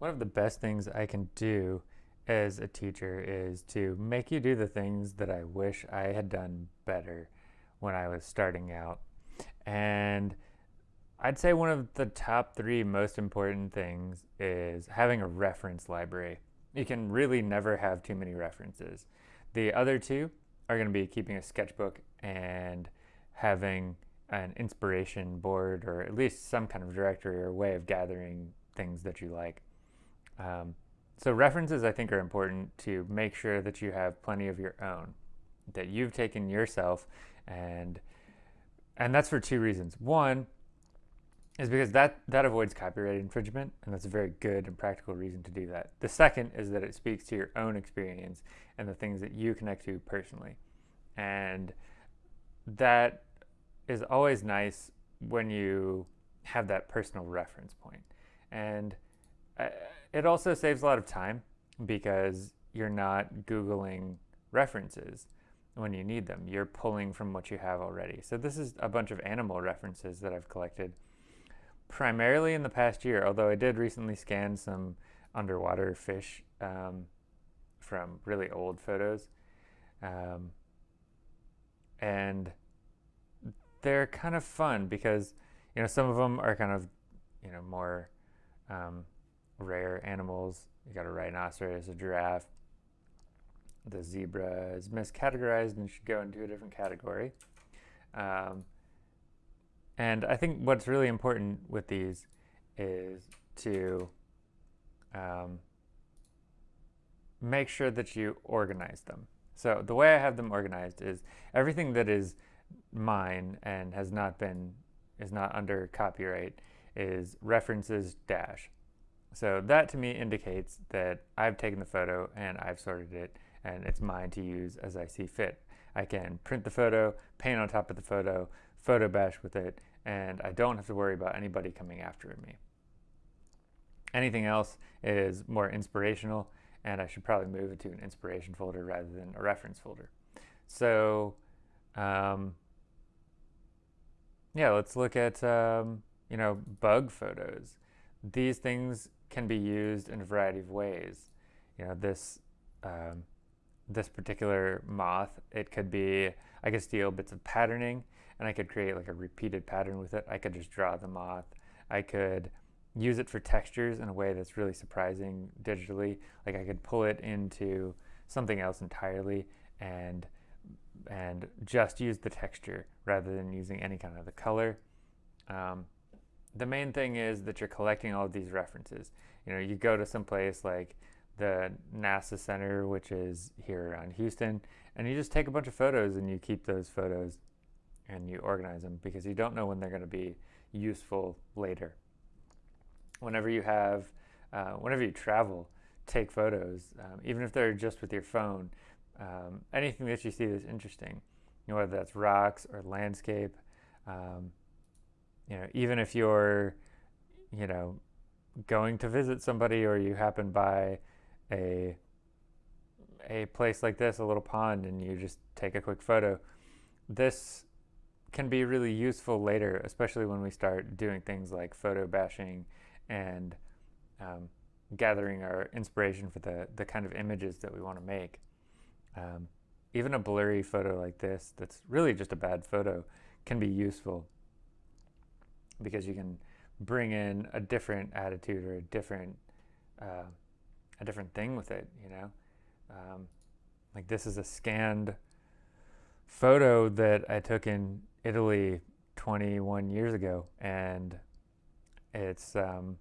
One of the best things I can do as a teacher is to make you do the things that I wish I had done better when I was starting out. And I'd say one of the top three most important things is having a reference library. You can really never have too many references. The other two are going to be keeping a sketchbook and having an inspiration board or at least some kind of directory or way of gathering things that you like. Um, so references I think are important to make sure that you have plenty of your own that you've taken yourself and and that's for two reasons. One is because that that avoids copyright infringement and that's a very good and practical reason to do that. The second is that it speaks to your own experience and the things that you connect to personally. And that is always nice when you have that personal reference. And uh, it also saves a lot of time because you're not Googling references when you need them. You're pulling from what you have already. So this is a bunch of animal references that I've collected primarily in the past year, although I did recently scan some underwater fish um, from really old photos. Um, and they're kind of fun because, you know, some of them are kind of, you know, more um, rare animals. You got a rhinoceros, a giraffe. The zebra is miscategorized and should go into a different category. Um, and I think what's really important with these is to um, make sure that you organize them. So the way I have them organized is everything that is mine and has not been, is not under copyright is references dash. So that to me indicates that I've taken the photo and I've sorted it and it's mine to use as I see fit. I can print the photo, paint on top of the photo, photo bash with it, and I don't have to worry about anybody coming after me. Anything else is more inspirational and I should probably move it to an inspiration folder rather than a reference folder. So um, yeah, let's look at um, you know bug photos. These things can be used in a variety of ways. You know, this um, this particular moth, it could be, I could steal bits of patterning and I could create like a repeated pattern with it. I could just draw the moth. I could use it for textures in a way that's really surprising digitally. Like I could pull it into something else entirely and and just use the texture rather than using any kind of the color. Um, the main thing is that you're collecting all of these references. You know, you go to some place like the NASA Center, which is here around Houston, and you just take a bunch of photos and you keep those photos and you organize them because you don't know when they're going to be useful later. Whenever you have, uh, whenever you travel, take photos, um, even if they're just with your phone. Um, anything that you see that's interesting, you know, whether that's rocks or landscape, um, you know, even if you're, you know, going to visit somebody or you happen by a a place like this, a little pond, and you just take a quick photo. This can be really useful later, especially when we start doing things like photo bashing and um, gathering our inspiration for the, the kind of images that we want to make. Um, even a blurry photo like this, that's really just a bad photo, can be useful because you can bring in a different attitude or a different uh, a different thing with it, you know. Um, like this is a scanned photo that I took in Italy 21 years ago, and it's um,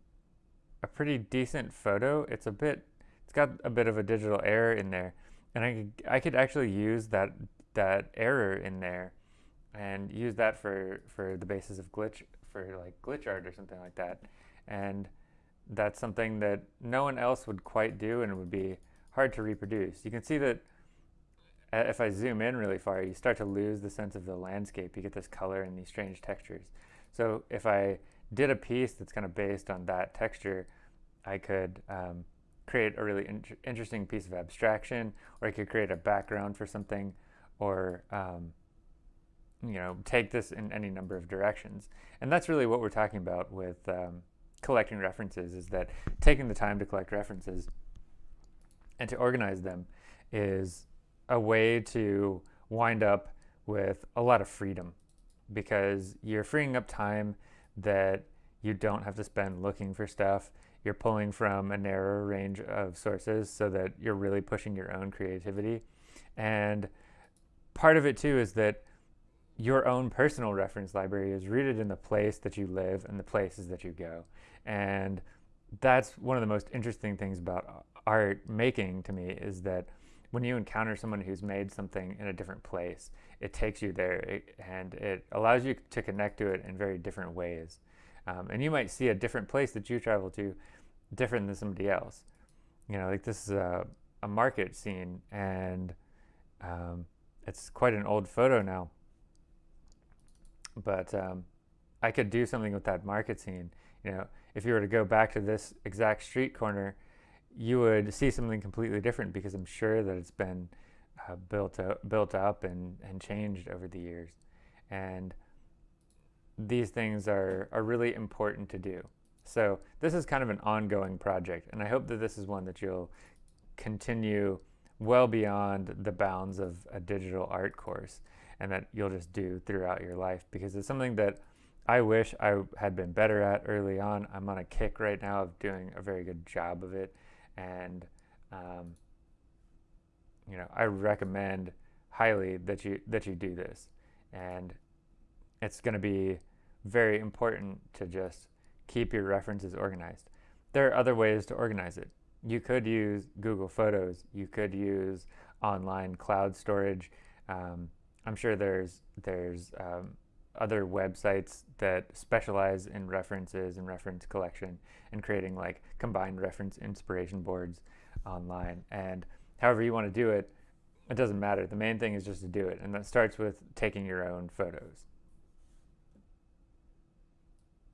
a pretty decent photo. It's a bit, it's got a bit of a digital error in there, and I could, I could actually use that that error in there and use that for for the basis of glitch for like glitch art or something like that. And that's something that no one else would quite do and it would be hard to reproduce. You can see that if I zoom in really far, you start to lose the sense of the landscape. You get this color and these strange textures. So if I did a piece that's kind of based on that texture, I could um, create a really in interesting piece of abstraction, or I could create a background for something, or um, you know, take this in any number of directions. And that's really what we're talking about with um, collecting references is that taking the time to collect references and to organize them is a way to wind up with a lot of freedom because you're freeing up time that you don't have to spend looking for stuff. You're pulling from a narrower range of sources so that you're really pushing your own creativity. And part of it too is that your own personal reference library is rooted in the place that you live and the places that you go. And that's one of the most interesting things about art making to me is that when you encounter someone who's made something in a different place, it takes you there and it allows you to connect to it in very different ways. Um, and you might see a different place that you travel to different than somebody else. You know, like this is a, a market scene and um, it's quite an old photo now. But um, I could do something with that market scene. You know, if you were to go back to this exact street corner, you would see something completely different because I'm sure that it's been uh, built up, built up and, and changed over the years. And these things are, are really important to do. So this is kind of an ongoing project, and I hope that this is one that you'll continue well beyond the bounds of a digital art course and that you'll just do throughout your life because it's something that I wish I had been better at early on. I'm on a kick right now of doing a very good job of it and um, you know I recommend highly that you that you do this and it's going to be very important to just keep your references organized. There are other ways to organize it. You could use Google Photos. You could use online cloud storage. Um, I'm sure there's there's um, other websites that specialize in references and reference collection and creating like combined reference inspiration boards online. And however you want to do it, it doesn't matter. The main thing is just to do it. And that starts with taking your own photos.